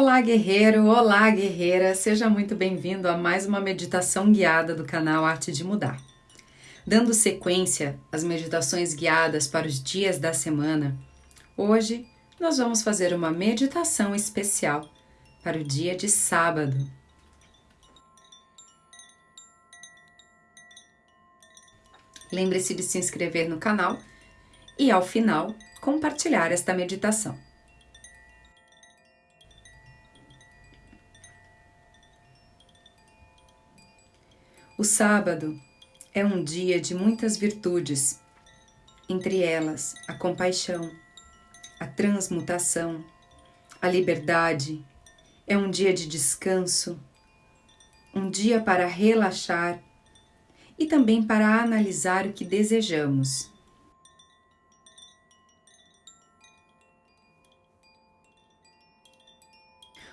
Olá, guerreiro! Olá, guerreira! Seja muito bem-vindo a mais uma meditação guiada do canal Arte de Mudar. Dando sequência às meditações guiadas para os dias da semana, hoje nós vamos fazer uma meditação especial para o dia de sábado. Lembre-se de se inscrever no canal e, ao final, compartilhar esta meditação. O sábado é um dia de muitas virtudes, entre elas a compaixão, a transmutação, a liberdade. É um dia de descanso, um dia para relaxar e também para analisar o que desejamos.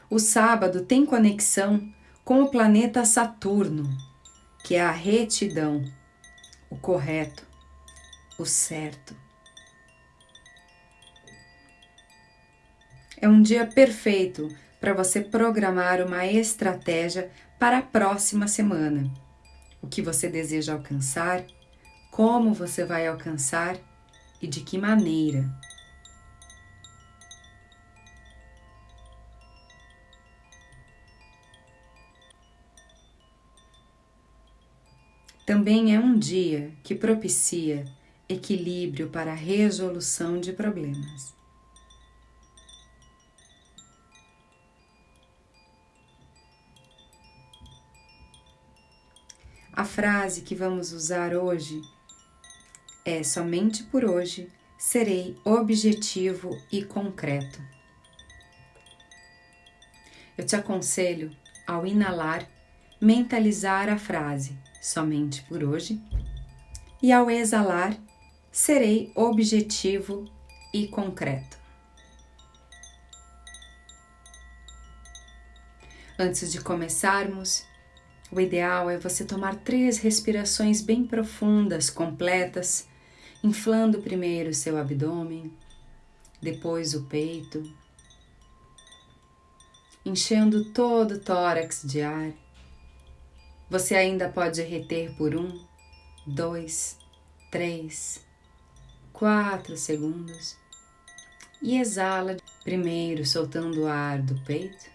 O sábado tem conexão com o planeta Saturno que é a retidão, o correto, o certo. É um dia perfeito para você programar uma estratégia para a próxima semana. O que você deseja alcançar, como você vai alcançar e de que maneira. Também é um dia que propicia equilíbrio para a resolução de problemas. A frase que vamos usar hoje é: somente por hoje serei objetivo e concreto. Eu te aconselho, ao inalar, mentalizar a frase somente por hoje, e ao exalar, serei objetivo e concreto. Antes de começarmos, o ideal é você tomar três respirações bem profundas, completas, inflando primeiro seu abdômen, depois o peito, enchendo todo o tórax de ar você ainda pode reter por um, dois, três, quatro segundos e exala primeiro soltando o ar do peito,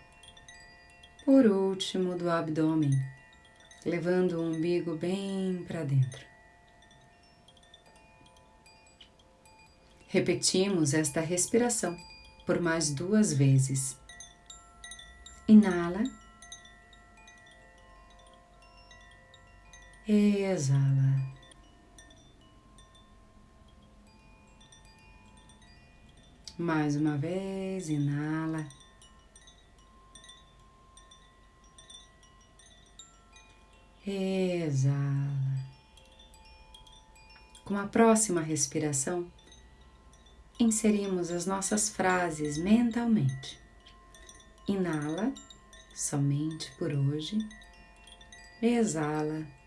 por último do abdômen, levando o umbigo bem para dentro. Repetimos esta respiração por mais duas vezes. Inala. Exala. Mais uma vez, inala. Exala. Com a próxima respiração, inserimos as nossas frases mentalmente. Inala, somente por hoje. Exala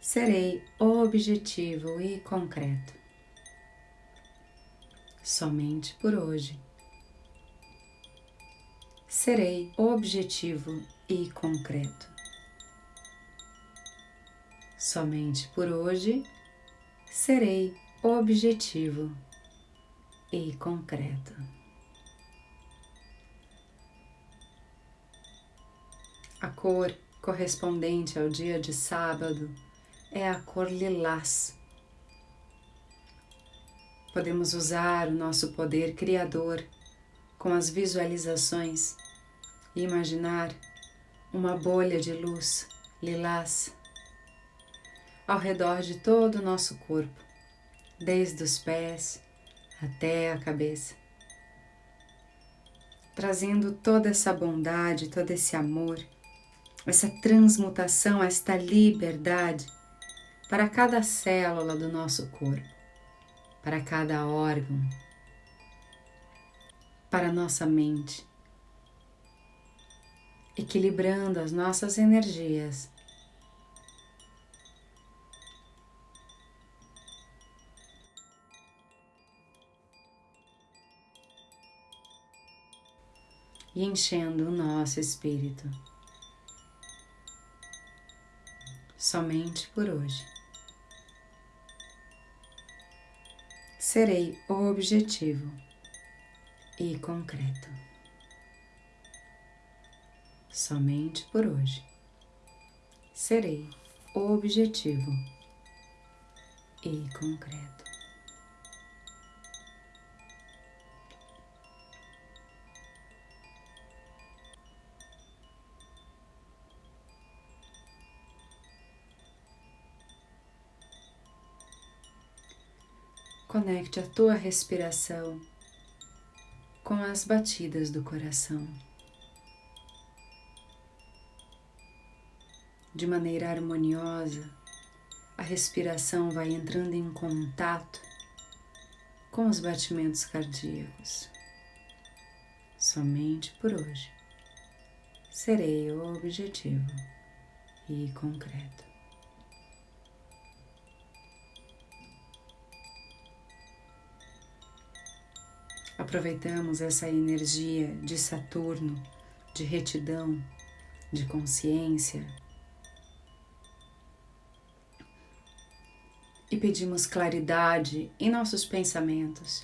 serei objetivo e concreto. Somente por hoje. Serei objetivo e concreto. Somente por hoje serei objetivo e concreto. A cor correspondente ao dia de sábado é a cor lilás. Podemos usar o nosso poder criador com as visualizações e imaginar uma bolha de luz lilás ao redor de todo o nosso corpo, desde os pés até a cabeça, trazendo toda essa bondade, todo esse amor, essa transmutação, esta liberdade para cada célula do nosso corpo, para cada órgão, para nossa mente, equilibrando as nossas energias. e enchendo o nosso espírito. Somente por hoje. Serei objetivo e concreto. Somente por hoje. Serei objetivo e concreto. Conecte a tua respiração com as batidas do coração. De maneira harmoniosa, a respiração vai entrando em contato com os batimentos cardíacos. Somente por hoje serei objetivo e concreto. Aproveitamos essa energia de Saturno, de retidão, de consciência e pedimos claridade em nossos pensamentos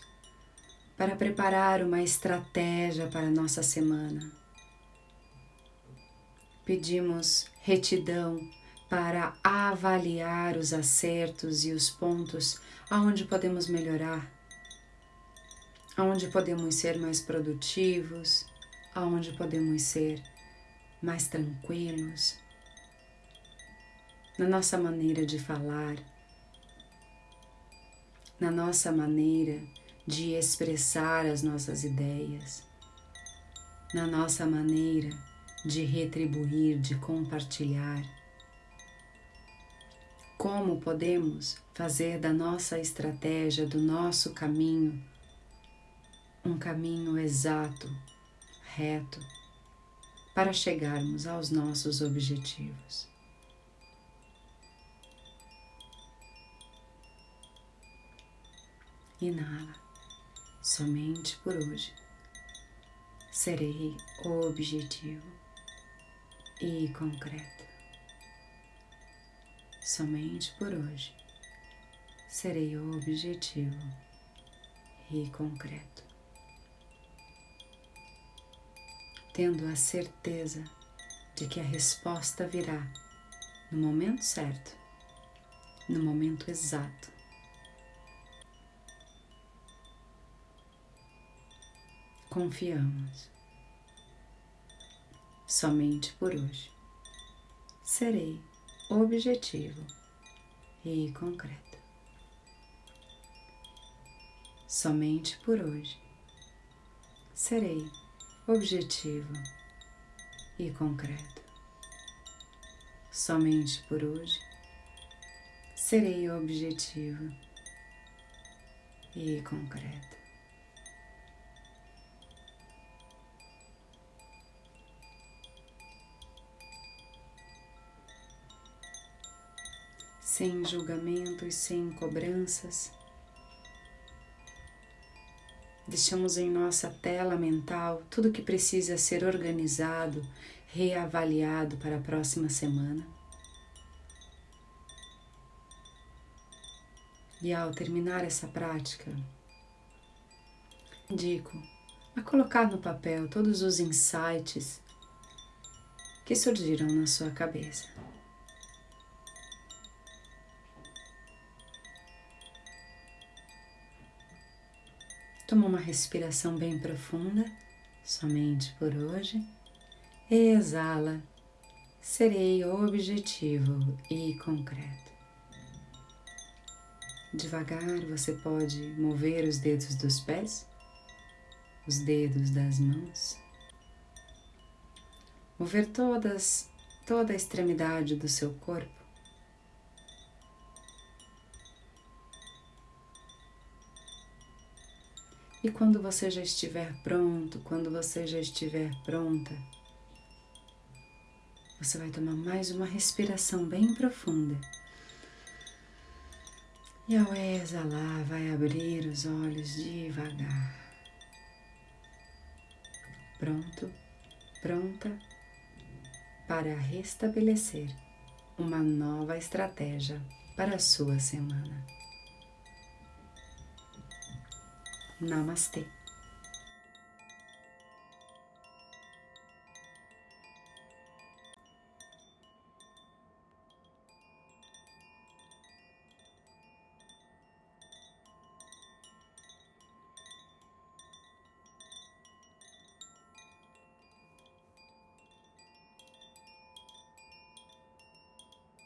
para preparar uma estratégia para nossa semana. Pedimos retidão para avaliar os acertos e os pontos aonde podemos melhorar aonde podemos ser mais produtivos, aonde podemos ser mais tranquilos, na nossa maneira de falar, na nossa maneira de expressar as nossas ideias, na nossa maneira de retribuir, de compartilhar. Como podemos fazer da nossa estratégia, do nosso caminho, um caminho exato, reto, para chegarmos aos nossos objetivos. Inala, somente por hoje. Serei objetivo e concreto. Somente por hoje serei objetivo e concreto. Tendo a certeza de que a resposta virá no momento certo, no momento exato. Confiamos. Somente por hoje serei objetivo e concreto. Somente por hoje serei objetivo e concreto. Somente por hoje serei objetivo e concreto. Sem julgamentos, sem cobranças, Deixamos em nossa tela mental tudo que precisa ser organizado, reavaliado para a próxima semana. E ao terminar essa prática, indico a colocar no papel todos os insights que surgiram na sua cabeça. Toma uma respiração bem profunda, somente por hoje. Exala. Serei objetivo e concreto. Devagar você pode mover os dedos dos pés, os dedos das mãos, mover todas, toda a extremidade do seu corpo E quando você já estiver pronto, quando você já estiver pronta, você vai tomar mais uma respiração bem profunda. E ao exalar, vai abrir os olhos devagar. pronto, pronta para restabelecer uma nova estratégia para a sua semana. Namastê.